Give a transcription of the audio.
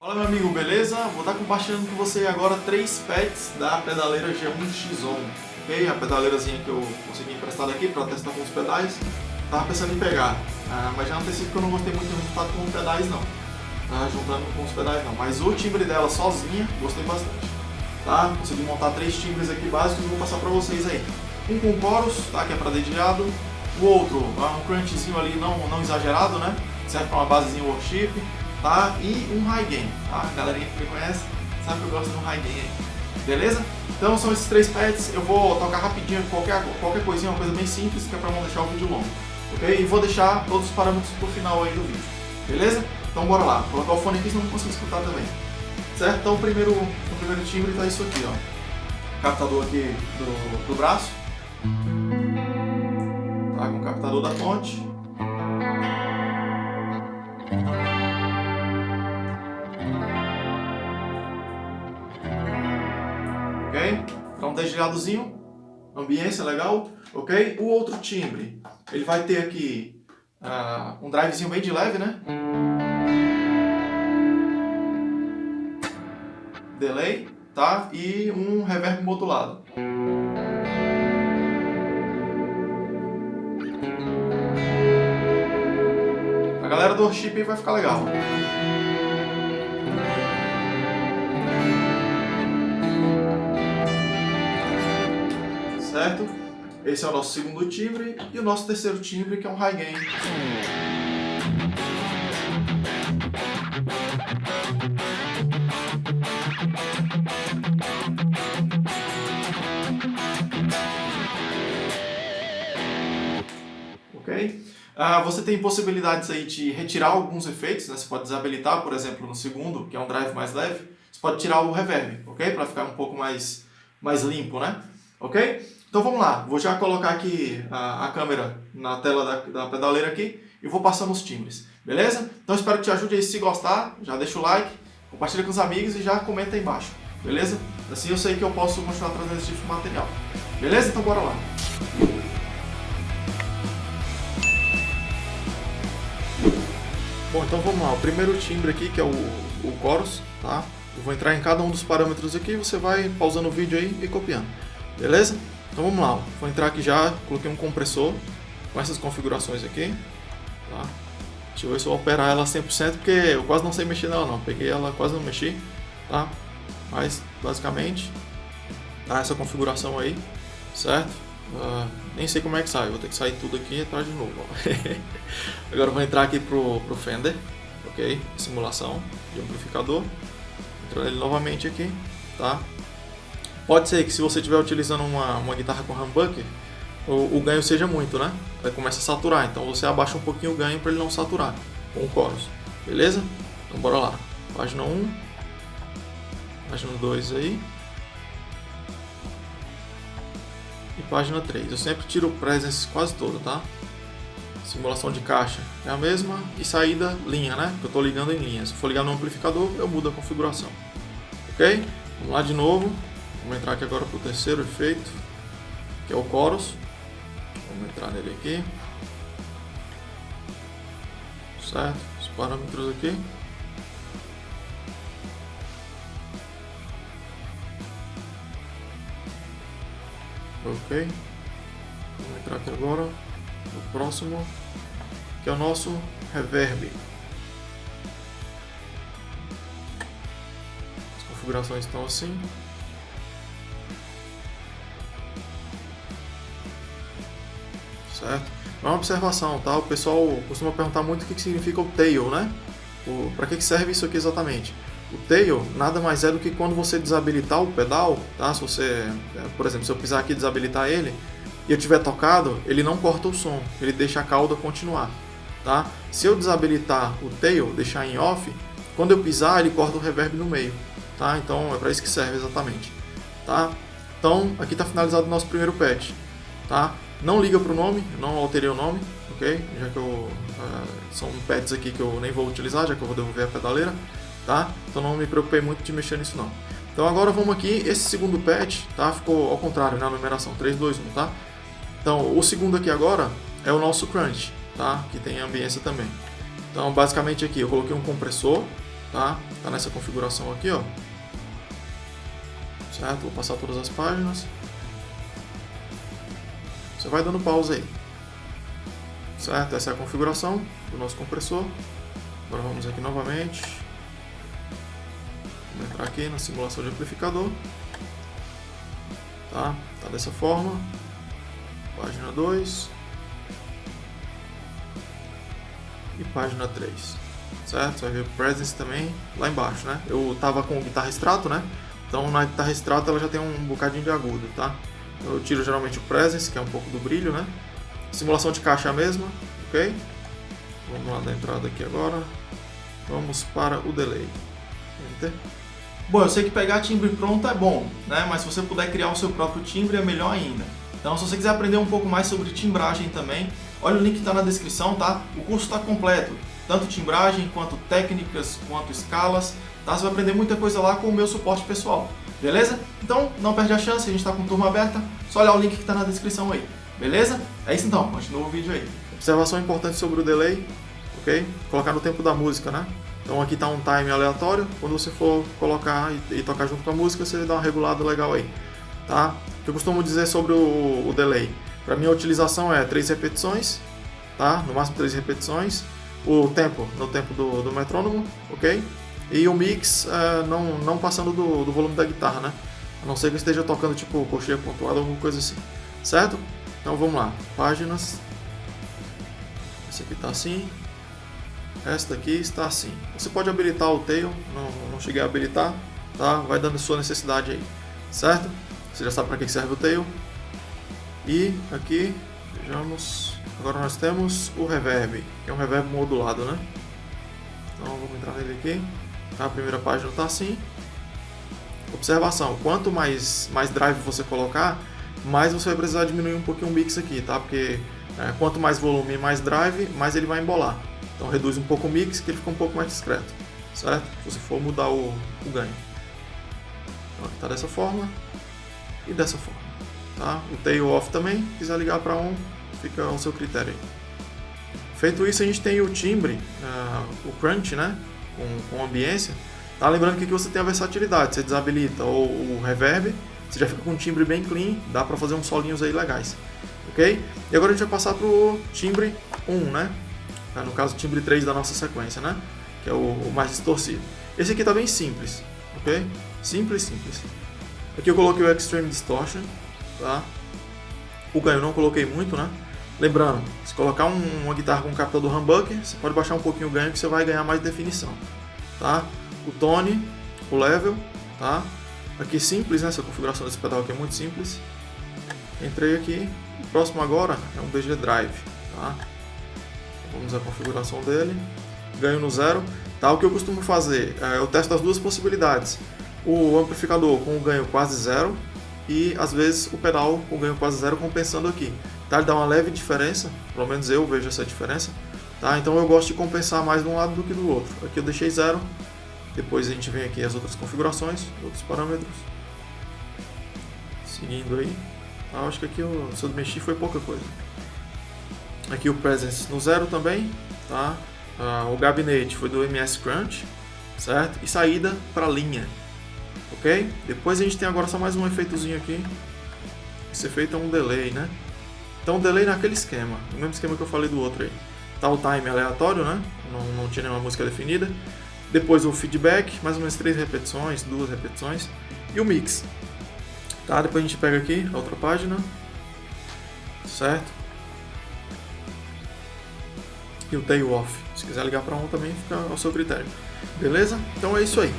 Fala meu amigo, beleza? Vou estar compartilhando com você agora três pets da pedaleira G1X-On ok? A pedaleirazinha que eu consegui emprestar aqui para testar com os pedais Tava pensando em pegar, ah, mas já antecipo que eu não gostei muito do resultado com os pedais não tá? Juntando com os pedais não, mas o timbre dela sozinha, gostei bastante tá? Consegui montar três timbres aqui básicos e vou passar para vocês aí Um com chorus, tá? que é para dedilhado O outro, um crunchzinho ali não, não exagerado, né? Serve para uma basezinha worship tá? E um high gain, tá? A galerinha que me conhece sabe que eu gosto de um high gain aí. Beleza? Então são esses três pads, eu vou tocar rapidinho qualquer, qualquer coisinha, uma coisa bem simples, que é para não deixar o vídeo longo. Ok? E vou deixar todos os parâmetros pro final aí do vídeo. Beleza? Então bora lá. Vou colocar o fone aqui senão não consigo escutar também. Certo? Então o primeiro, o primeiro timbre tá isso aqui, ó. Captador aqui do, do braço. Tá com o captador da ponte. Desligadozinho, ambiência legal, ok? O outro timbre, ele vai ter aqui uh, um drivezinho bem de leve, né? Delay, tá? E um reverb modulado. A galera do worship vai ficar legal. Certo? Esse é o nosso segundo timbre e o nosso terceiro timbre que é um high gain. Ok? Ah, você tem possibilidades aí de retirar alguns efeitos, né? Você pode desabilitar, por exemplo, no segundo, que é um drive mais leve. Você pode tirar o reverb, ok? Para ficar um pouco mais, mais limpo, né? Ok? Então vamos lá, vou já colocar aqui a, a câmera na tela da, da, pedaleira aqui e vou passando os timbres, beleza? Então espero que te ajude aí, se gostar, já deixa o like, compartilha com os amigos e já comenta aí embaixo, beleza? Assim eu sei que eu posso continuar trazendo esse tipo de material, beleza? Então bora lá! Bom, então vamos lá, o primeiro timbre aqui que é o, o chorus, tá? Eu vou entrar em cada um dos parâmetros aqui, você vai pausando o vídeo aí e copiando, beleza? Então vamos lá, vou entrar aqui já, coloquei um compressor com essas configurações aqui. Tá? Deixa eu ver se eu operar ela 100%, porque eu quase não sei mexer nela não, peguei ela, quase não mexi. Tá? Mas basicamente, tá essa configuração aí, certo? Uh, nem sei como é que sai, vou ter que sair tudo aqui e entrar de novo. Agora vou entrar aqui pro, pro Fender, ok? Simulação de amplificador. Entrando ele novamente aqui, tá? Pode ser que se você estiver utilizando uma, uma guitarra com humbucker, o, o, ganho seja muito, né? Vai começar a saturar, então você abaixa um pouquinho o ganho para ele não saturar com o chorus, beleza? Então bora lá, página 1, página 2 aí, e página 3. Eu sempre tiro o presence quase todo, tá? Simulação de caixa é a mesma e saída linha, né? Eu estou ligando em linha. Se for ligar no amplificador, eu mudo a configuração. Ok? Vamos lá de novo. Vamos entrar aqui agora para o terceiro efeito, que é o chorus. Vamos entrar nele aqui. Certo? Os parâmetros aqui. Ok. Vamos entrar aqui agora no próximo, que é o nosso reverb. As configurações estão assim. Certo? É uma observação, tá? O pessoal costuma perguntar muito o que significa o tail, né? Para que serve isso aqui exatamente? O tail nada mais é do que quando você desabilitar o pedal, tá? Se você, é, por exemplo, se eu pisar aqui e desabilitar ele e eu tiver tocado, ele não corta o som, ele deixa a cauda continuar, tá? Se eu desabilitar o tail, deixar em off, quando eu pisar ele corta o reverb no meio, tá? Então é para isso que serve exatamente, tá? Então aqui está finalizado o nosso primeiro patch, tá? Não liga para o nome, não alterei o nome, ok? Já que eu, uh, são pads aqui que eu nem vou utilizar, já que eu vou devolver a pedaleira, tá? Então não me preocupei muito de mexer nisso não. Então agora vamos aqui, esse segundo pad, tá? Ficou ao contrário na numeração, 3, 2, 1, tá? Então o segundo aqui agora é o nosso crunch, tá? Que tem ambiência também. Então basicamente aqui eu coloquei um compressor, tá? tá nessa configuração aqui, ó. Certo? Vou passar todas as páginas. Você vai dando pausa aí. Certo? Essa é a configuração do nosso compressor. Agora vamos aqui novamente. Vamos entrar aqui na simulação de amplificador. Tá? Tá dessa forma. Página 2. E página 3. Certo? Você vai ver Presence também lá embaixo, né? Eu tava com guitarra extrato, né? Então na guitarra extrato ela já tem um bocadinho de agudo, tá? Eu tiro geralmente o Presence, que é um pouco do brilho, né? Simulação de caixa mesma, ok? Vamos lá da entrada aqui agora. Vamos para o delay. Enter. Bom, eu sei que pegar timbre pronto é bom, né? Mas se você puder criar o seu próprio timbre é melhor ainda. Então, se você quiser aprender um pouco mais sobre timbragem também, olha o link que está na descrição, tá? O curso está completo, tanto timbragem, quanto técnicas, quanto escalas, tá? Você vai aprender muita coisa lá com o meu suporte pessoal, beleza? Então, não perde a chance, a gente está com turma aberta, só olhar o link que está na descrição aí, beleza? É isso então, continua o vídeo aí. Observação importante sobre o delay, ok? Colocar no tempo da música, né? Então aqui está um time aleatório, quando você for colocar e, e, tocar junto com a música, você dá uma regulada legal aí, tá? O que eu costumo dizer sobre o, o delay? Para mim a utilização é 3 repetições, tá? No máximo 3 repetições. O tempo, no tempo do, do metrônomo, ok? E o mix é, não, não passando do, do volume da guitarra, né? A não ser que eu esteja tocando tipo coxinha pontuada ou alguma coisa assim, certo? Então vamos lá, páginas. Esse aqui está assim, esta aqui está assim. Você pode habilitar o tail, não, não cheguei a habilitar, tá? Vai dando sua necessidade aí, certo? Você já sabe para que serve o tail. E aqui, vejamos, agora nós temos o reverb, que é um reverb modulado, né? Então vamos entrar nele aqui. Tá? A primeira página está assim. Observação, quanto mais, mais drive você colocar, mais você vai precisar diminuir um pouquinho o mix aqui, tá? Porque é, quanto mais volume e mais drive, mais ele vai embolar. Então reduz um pouco o mix que ele fica um pouco mais discreto, certo? Se você for mudar o, o ganho. Então está dessa forma e dessa forma. Tá? O tail off também, se quiser ligar para on, fica ao seu critério aí. Feito isso, a gente tem o timbre, uh, o crunch, né? Com, com ambiência. Tá? Lembrando que aqui você tem a versatilidade, você desabilita o reverb, você já fica com um timbre bem clean, dá para fazer uns solinhos aí legais. Ok? E agora a gente vai passar para o timbre 1, né? Tá? no caso timbre 3 da nossa sequência, né? que é o, o mais distorcido. Esse aqui está bem simples, ok? Simples, simples. Aqui eu coloquei o Extreme Distortion, tá? O ganho não coloquei muito, né? Lembrando, se colocar um, uma guitarra com um captador humbucker, você pode baixar um pouquinho o ganho que você vai ganhar mais definição, tá? O tone, o level, tá? Aqui simples, né? Essa configuração desse pedal aqui é muito simples. Entrei aqui. O próximo agora é um BG Drive, tá? Vamos a configuração dele. Ganho no zero. Tá, o que eu costumo fazer? É, eu testo as duas possibilidades. O amplificador com o ganho quase zero e às vezes o pedal com ganho quase zero compensando aqui. Tá, ele dá uma leve diferença, pelo menos eu vejo essa diferença. Tá, então eu gosto de compensar mais de um lado do que do outro. Aqui eu deixei zero. Depois a gente vem aqui as outras configurações, outros parâmetros. Seguindo aí. Ah, acho que aqui eu, se eu mexi foi pouca coisa. Aqui o Presence no zero também, tá? Ah, o gabinete foi do MS Crunch, certo? E saída para linha, ok? Depois a gente tem agora só mais um efeitozinho aqui. Esse efeito é um delay, né? Então delay naquele esquema, no mesmo esquema que eu falei do outro aí. Tá o time aleatório, né? Não, não tinha nenhuma música definida. Depois o feedback, mais ou menos três repetições, duas repetições. E o mix. Tá? Depois a gente pega aqui a outra página. Certo? e o tail off. Se quiser ligar para um também fica ao seu critério. Beleza? Então é isso aí.